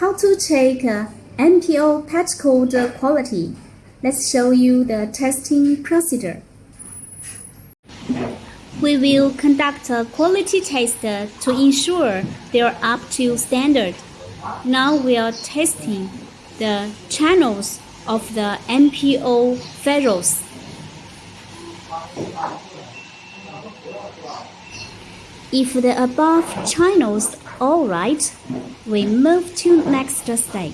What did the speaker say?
how to check uh, MPO patch code quality. Let's show you the testing procedure. We will conduct a quality test to ensure they are up to standard. Now we are testing the channels of the MPO files. If the above channels all right, we move to next step.